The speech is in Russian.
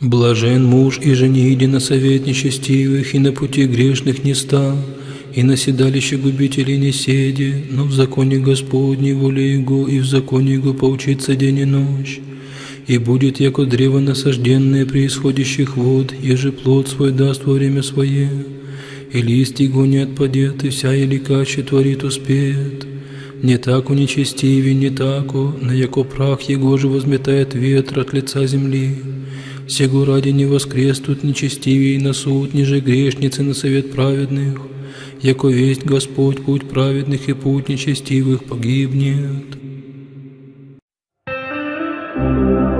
Блажен муж и жениди на совет нечестивых, и на пути грешных не ста, и на седалище губителей не седи, но в законе Господней воле Его, и в законе Его поучиться день и ночь. И будет, яко древо насажденное при исходящих вод, еже плод свой даст во время свое, и лист его не отпадет, и вся еликаче творит успеет. Не так у нечестивей, не тако, на яко прах его же возметает ветер от лица земли. Сего ради не воскреснут нечестивей на суд, ниже грешницы на совет праведных, яко весть Господь путь праведных и путь нечестивых погибнет. thank you